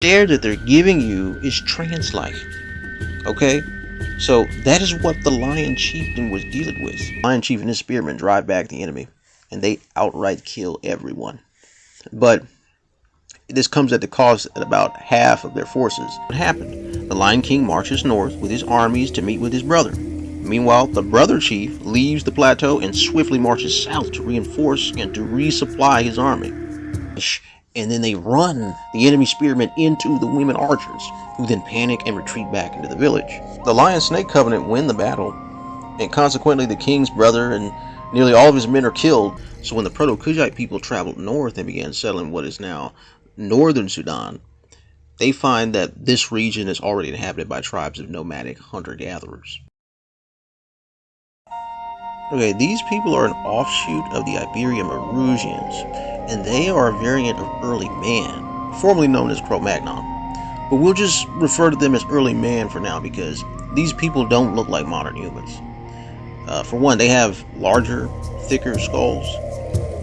stare that they're giving you is trance-like. Okay? So that is what the Lion Chieftain was dealing with. Lion Chief and his spearmen drive back the enemy, and they outright kill everyone. But this comes at the cost of about half of their forces. What happened? The Lion King marches north with his armies to meet with his brother. Meanwhile, the brother chief leaves the plateau and swiftly marches south to reinforce and to resupply his army and then they run the enemy spearmen into the women archers, who then panic and retreat back into the village. The Lion Snake Covenant win the battle, and consequently the king's brother and nearly all of his men are killed. So when the Proto-Kushite people traveled north and began settling what is now northern Sudan, they find that this region is already inhabited by tribes of nomadic hunter-gatherers. Okay, these people are an offshoot of the Iberian Marusians, and they are a variant of early man, formerly known as Cro-Magnon. But we'll just refer to them as early man for now because these people don't look like modern humans. Uh, for one, they have larger, thicker skulls,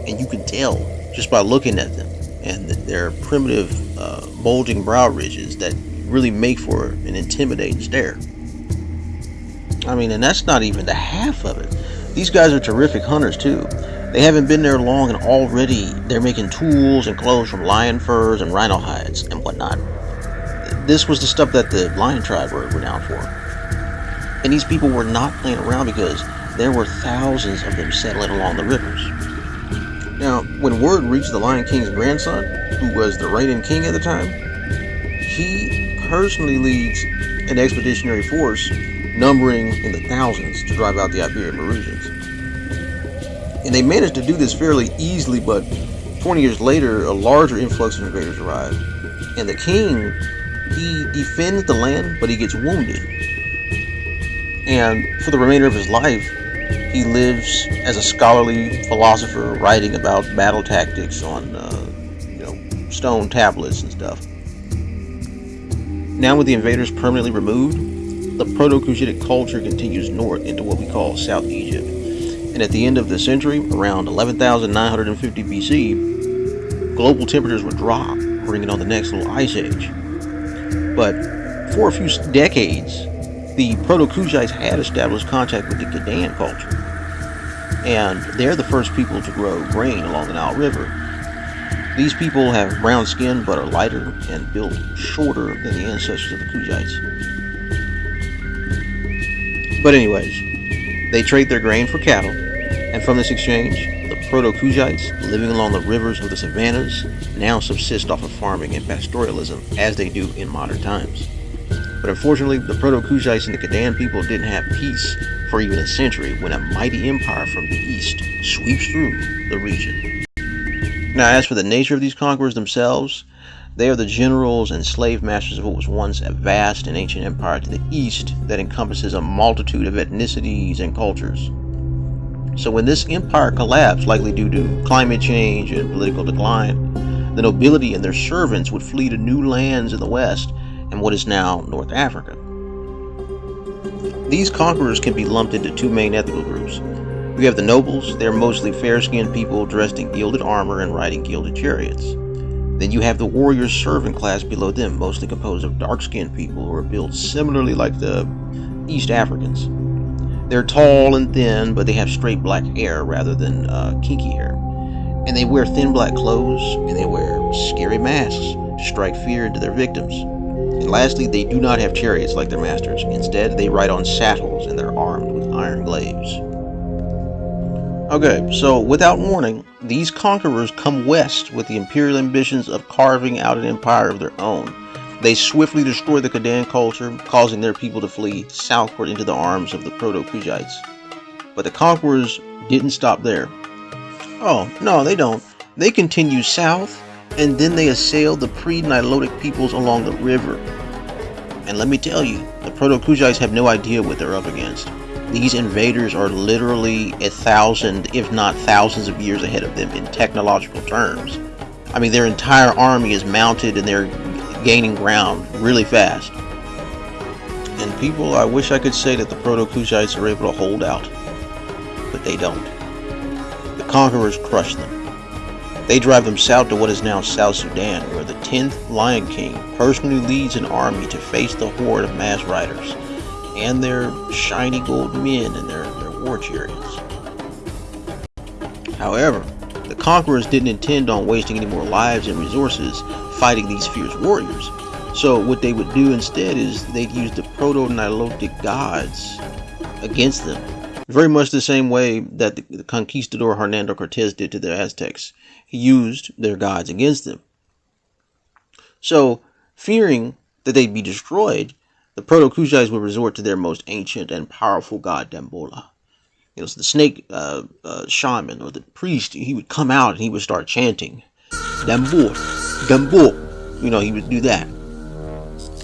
and you can tell just by looking at them and their primitive, uh, bulging brow ridges that really make for an intimidating stare. I mean, and that's not even the half of it. These guys are terrific hunters too. They haven't been there long and already they're making tools and clothes from lion furs and rhino hides and whatnot. This was the stuff that the lion tribe were renowned for. And these people were not playing around because there were thousands of them settling along the rivers. Now, when word reached the Lion King's grandson, who was the reigning king at the time, he personally leads an expeditionary force numbering in the thousands to drive out the Iberian Marusians. And they managed to do this fairly easily, but 20 years later, a larger influx of invaders arrived. And the king, he defends the land, but he gets wounded. And for the remainder of his life, he lives as a scholarly philosopher, writing about battle tactics on, uh, you know, stone tablets and stuff. Now with the invaders permanently removed, the Proto-Cushitic culture continues north into what we call South Egypt and at the end of the century, around 11,950 BC, global temperatures would drop, bringing on the next little ice age. But for a few decades, the Proto-Kushites had established contact with the Gadayan culture, and they're the first people to grow grain along the Nile River. These people have brown skin but are lighter and built shorter than the ancestors of the Kushites. But anyways, they trade their grain for cattle, and from this exchange, the Proto-Kushites, living along the rivers of the savannas, now subsist off of farming and pastoralism as they do in modern times. But unfortunately, the Proto-Kushites and the Kadan people didn't have peace for even a century when a mighty empire from the east sweeps through the region. Now, as for the nature of these conquerors themselves, they are the generals and slave masters of what was once a vast and ancient empire to the east that encompasses a multitude of ethnicities and cultures. So when this empire collapsed, likely due to climate change and political decline, the nobility and their servants would flee to new lands in the west and what is now North Africa. These conquerors can be lumped into two main ethnic groups. We have the nobles, they're mostly fair-skinned people dressed in gilded armor and riding gilded chariots. Then you have the warrior servant class below them, mostly composed of dark-skinned people who are built similarly like the East Africans. They're tall and thin, but they have straight black hair rather than uh, kinky hair. And they wear thin black clothes, and they wear scary masks to strike fear into their victims. And lastly, they do not have chariots like their masters. Instead, they ride on saddles and they're armed with iron glaives. Okay, so without warning, these conquerors come west with the imperial ambitions of carving out an empire of their own they swiftly destroy the Kadan culture, causing their people to flee southward into the arms of the Proto-Kushites. But the conquerors didn't stop there. Oh, no, they don't. They continue south, and then they assail the pre-Nilotic peoples along the river. And let me tell you, the Proto-Kushites have no idea what they're up against. These invaders are literally a thousand, if not thousands of years ahead of them in technological terms. I mean, their entire army is mounted and they're gaining ground really fast. And people, I wish I could say that the Proto-Kushites are able to hold out, but they don't. The conquerors crush them. They drive them south to what is now South Sudan, where the 10th Lion King personally leads an army to face the horde of mass riders and their shiny gold men and their, their war chariots. However, the conquerors didn't intend on wasting any more lives and resources fighting these fierce warriors. So what they would do instead is they'd use the proto-Nilotic gods against them. Very much the same way that the conquistador Hernando Cortez did to the Aztecs. He used their gods against them. So, fearing that they'd be destroyed, the Proto-Kushites would resort to their most ancient and powerful god, Dambola. It was the snake uh, uh, shaman or the priest. He would come out and he would start chanting, Dambor, Dambor. You know, he would do that.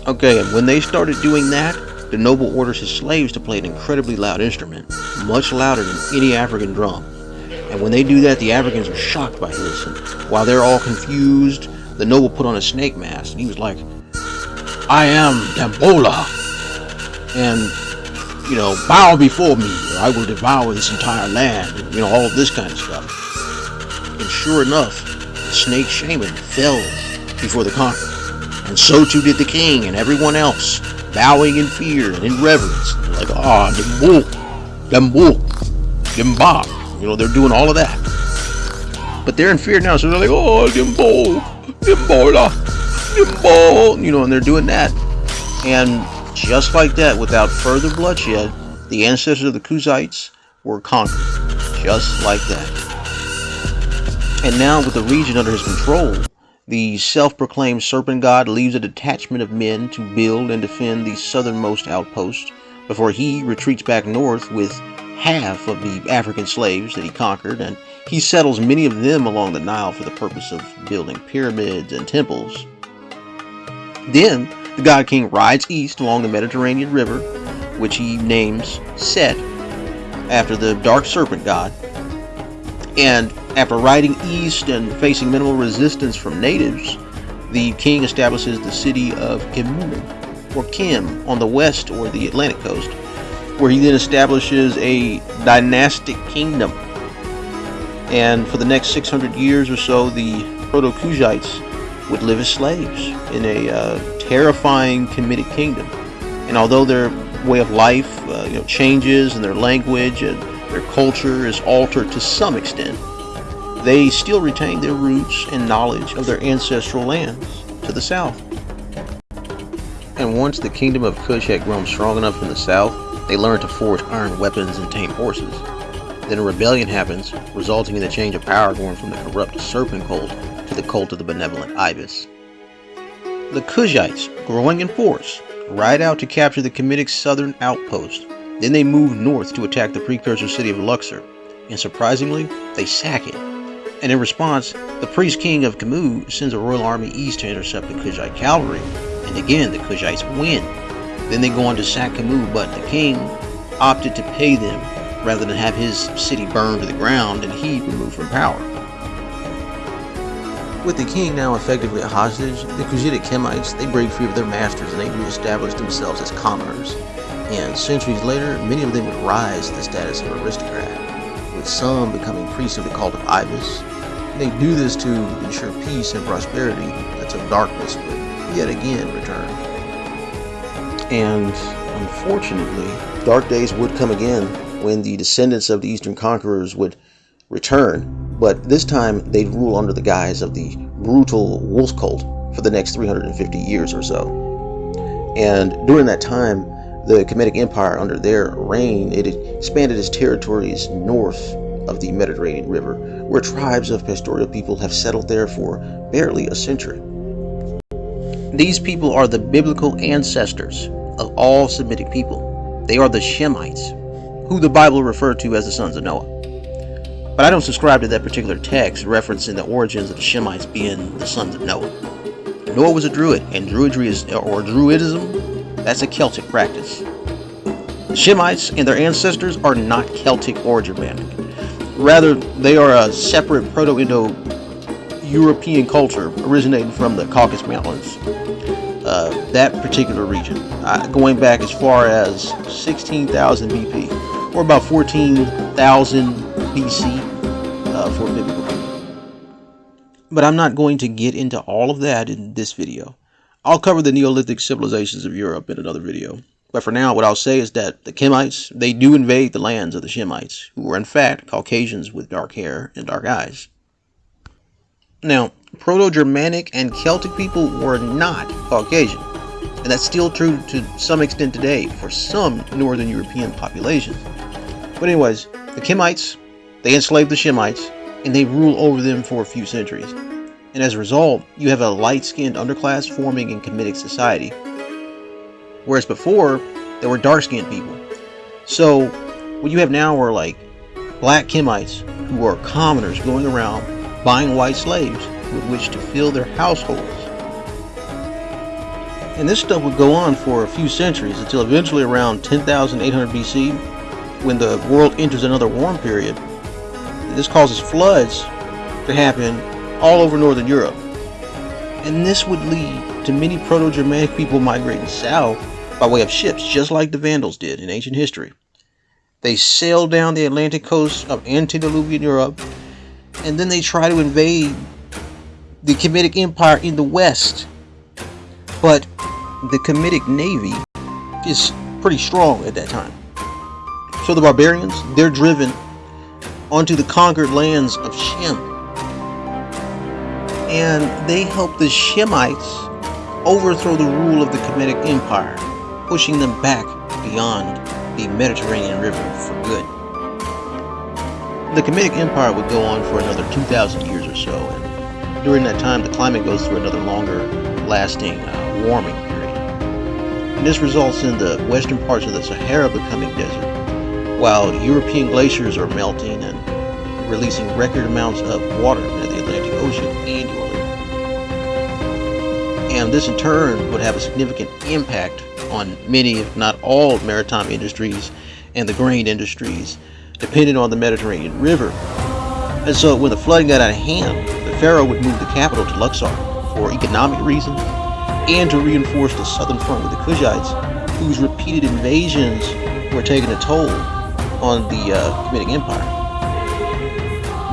Okay, and when they started doing that, the noble orders his slaves to play an incredibly loud instrument, much louder than any African drum. And when they do that, the Africans are shocked by this. And while they're all confused, the noble put on a snake mask and he was like, I am Dambola. And, you know, bow before me or I will devour this entire land. And, you know, all of this kind of stuff. And sure enough, the snake shaman fell before the conqueror. And so too did the king and everyone else bowing in fear and in reverence. Like, ah, oh, Dembo, Demba. You know, they're doing all of that. But they're in fear now, so they're like, oh, Dembo, Dembola, Dembo. You know, and they're doing that. And just like that, without further bloodshed, the ancestors of the Kushites were conquered. Just like that. And now, with the region under his control, the self-proclaimed serpent god leaves a detachment of men to build and defend the southernmost outpost before he retreats back north with half of the African slaves that he conquered and he settles many of them along the Nile for the purpose of building pyramids and temples. Then the god king rides east along the Mediterranean River, which he names Set, after the dark serpent god, and after riding east and facing minimal resistance from natives, the king establishes the city of Kimu, or Kim, on the west or the Atlantic coast, where he then establishes a dynastic kingdom. And for the next 600 years or so, the Proto-Kushites would live as slaves in a uh, terrifying Kemetic kingdom. And although their way of life uh, you know, changes and their language and their culture is altered to some extent, they still retain their roots and knowledge of their ancestral lands to the south. And once the kingdom of Kush had grown strong enough in the south, they learned to forge iron weapons and tame horses. Then a rebellion happens, resulting in the change of power going from the corrupt serpent cult to the cult of the benevolent ibis. The Kushites, growing in force, ride out to capture the Kemetic southern outpost. Then they move north to attack the precursor city of Luxor, and surprisingly, they sack it and in response, the priest king of Kamu sends a royal army east to intercept the Kushite cavalry, and again the Kushites win. Then they go on to sack Kamu, but the king opted to pay them rather than have his city burned to the ground and he removed from power. With the king now effectively a hostage, the Kushitic Kemites, they break free of their masters and they re-establish themselves as commoners. And centuries later, many of them would rise to the status of aristocrat with some becoming priests of the cult of Ibis. They do this to ensure peace and prosperity until darkness would yet again return. And unfortunately, dark days would come again when the descendants of the Eastern conquerors would return, but this time they'd rule under the guise of the brutal wolf cult for the next 350 years or so. And during that time, the Kemetic Empire, under their reign, it expanded its territories north of the Mediterranean River, where tribes of pastoral people have settled there for barely a century. These people are the biblical ancestors of all Semitic people. They are the Shemites, who the Bible referred to as the sons of Noah. But I don't subscribe to that particular text referencing the origins of the Shemites being the sons of Noah. Noah was a druid, and druidry is, or druidism that's a Celtic practice. The Shemites and their ancestors are not Celtic or Germanic. Rather, they are a separate Proto-Indo-European culture originating from the Caucasus Mountains. Uh, that particular region, uh, going back as far as 16,000 BP, or about 14,000 BC uh, for biblical But I'm not going to get into all of that in this video. I'll cover the Neolithic civilizations of Europe in another video. But for now, what I'll say is that the Kemites, they do invade the lands of the Shemites, who were in fact Caucasians with dark hair and dark eyes. Now, Proto-Germanic and Celtic people were not Caucasian. And that's still true to some extent today for some Northern European populations. But anyways, the Kemites, they enslaved the Shemites, and they rule over them for a few centuries and as a result, you have a light-skinned underclass forming in Kemetic society. Whereas before, there were dark-skinned people. So, what you have now are like black Kemites who are commoners going around buying white slaves with which to fill their households. And this stuff would go on for a few centuries until eventually around 10,800 BC, when the world enters another warm period. This causes floods to happen all over Northern Europe. And this would lead to many Proto-Germanic people migrating south by way of ships, just like the Vandals did in ancient history. They sailed down the Atlantic coast of antediluvian Europe, and then they try to invade the Kemetic Empire in the west. But the Kemetic Navy is pretty strong at that time. So the barbarians, they're driven onto the conquered lands of Shem and they helped the Shemites overthrow the rule of the Kemetic Empire, pushing them back beyond the Mediterranean River for good. The Kemetic Empire would go on for another 2,000 years or so, and during that time the climate goes through another longer lasting uh, warming period. And this results in the western parts of the Sahara becoming desert, while European glaciers are melting and releasing record amounts of water into the Atlantic Ocean annually and this in turn would have a significant impact on many, if not all, maritime industries and the grain industries dependent on the Mediterranean River. And so when the flooding got out of hand, the Pharaoh would move the capital to Luxor for economic reasons and to reinforce the southern front with the Kushites, whose repeated invasions were taking a toll on the uh, Kemetic Empire.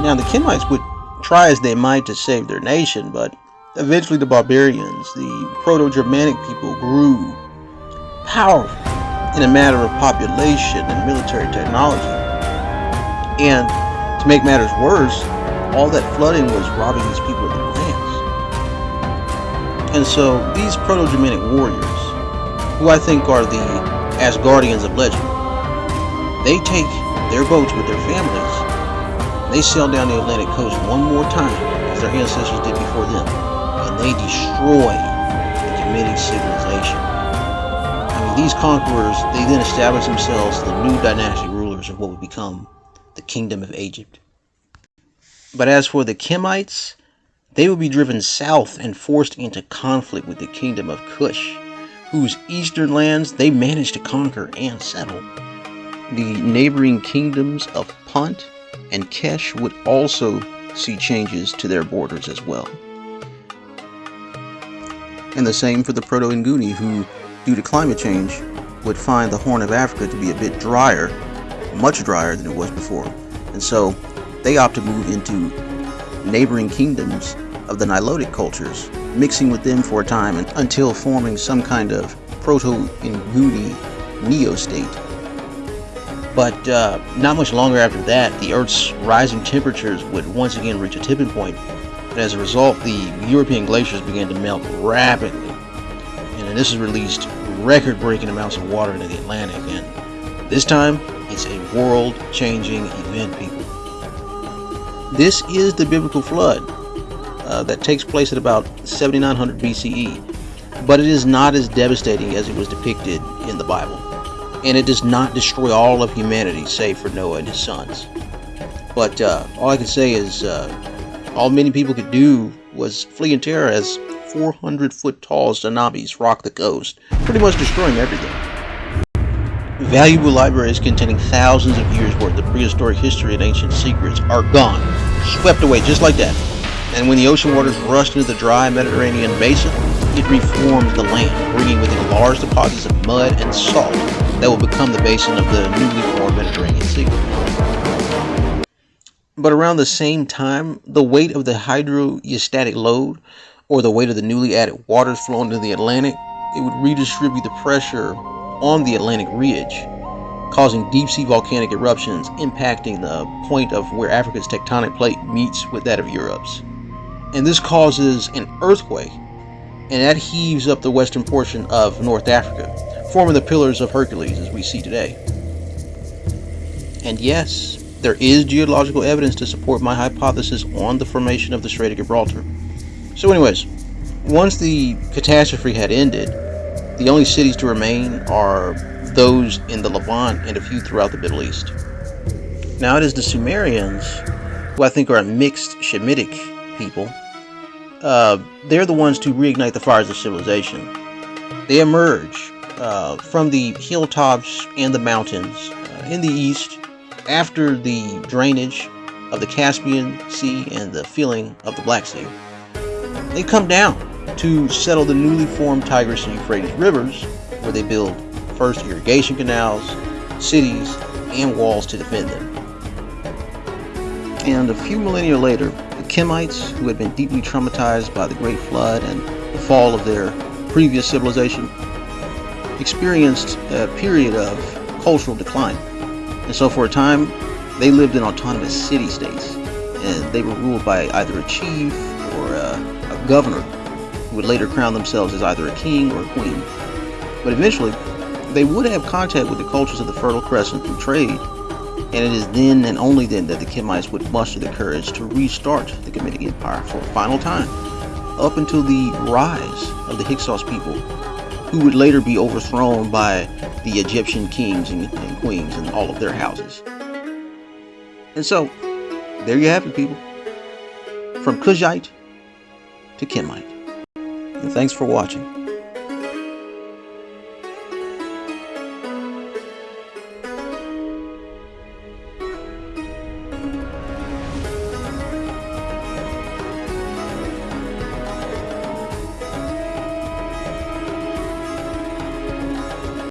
Now the Kemites would try as they might to save their nation, but Eventually, the barbarians, the Proto-Germanic people, grew powerful in a matter of population and military technology. And to make matters worse, all that flooding was robbing these people of their lands. And so these Proto-Germanic warriors, who I think are the Asgardians of legend, they take their boats with their families, they sail down the Atlantic coast one more time as their ancestors did before them and they destroy the Kemetic civilization. I mean, these conquerors, they then establish themselves the new dynastic rulers of what would become the Kingdom of Egypt. But as for the Kemites, they would be driven south and forced into conflict with the Kingdom of Kush, whose eastern lands they managed to conquer and settle. The neighboring kingdoms of Punt and Kesh would also see changes to their borders as well and the same for the Proto-Inguni who, due to climate change, would find the Horn of Africa to be a bit drier, much drier than it was before. And so they opt to move into neighboring kingdoms of the Nilotic cultures, mixing with them for a time until forming some kind of Proto-Inguni neo-state. But uh, not much longer after that, the Earth's rising temperatures would once again reach a tipping point and as a result, the European glaciers began to melt rapidly. And this has released record-breaking amounts of water into the Atlantic. And this time, it's a world-changing event, people. This is the biblical flood uh, that takes place at about 7900 BCE. But it is not as devastating as it was depicted in the Bible. And it does not destroy all of humanity, save for Noah and his sons. But uh, all I can say is uh, all many people could do was flee in terror as 400 foot tall tsunamis rocked the coast, pretty much destroying everything. Valuable libraries containing thousands of years worth of prehistoric history and ancient secrets are gone, swept away just like that. And when the ocean waters rushed into the dry Mediterranean basin, it reformed the land, bringing with it large deposits of mud and salt that will become the basin of the newly formed Mediterranean Sea. But around the same time, the weight of the hydrostatic load, or the weight of the newly added waters flowing into the Atlantic, it would redistribute the pressure on the Atlantic ridge, causing deep sea volcanic eruptions impacting the point of where Africa's tectonic plate meets with that of Europe's. And this causes an earthquake, and that heaves up the western portion of North Africa, forming the Pillars of Hercules as we see today. And yes, there is geological evidence to support my hypothesis on the formation of the Strait of Gibraltar. So, anyways, once the catastrophe had ended, the only cities to remain are those in the Levant and a few throughout the Middle East. Now, it is the Sumerians, who I think are a mixed Shemitic people. Uh, they're the ones to reignite the fires of civilization. They emerge uh, from the hilltops and the mountains uh, in the east after the drainage of the Caspian Sea and the filling of the Black Sea. They come down to settle the newly formed Tigris and Euphrates rivers, where they build first irrigation canals, cities, and walls to defend them. And a few millennia later, Kemites, who had been deeply traumatized by the Great Flood and the fall of their previous civilization, experienced a period of cultural decline. And so for a time, they lived in autonomous city states, and they were ruled by either a chief or a, a governor, who would later crown themselves as either a king or a queen. But eventually, they would have contact with the cultures of the Fertile Crescent through trade, and it is then and only then that the Kemites would muster the courage to restart the Kemetic Empire for a final time, up until the rise of the Hyksos people who would later be overthrown by the Egyptian kings and, and queens and all of their houses. And so, there you have it, people. From Kushite to Kemite. And thanks for watching.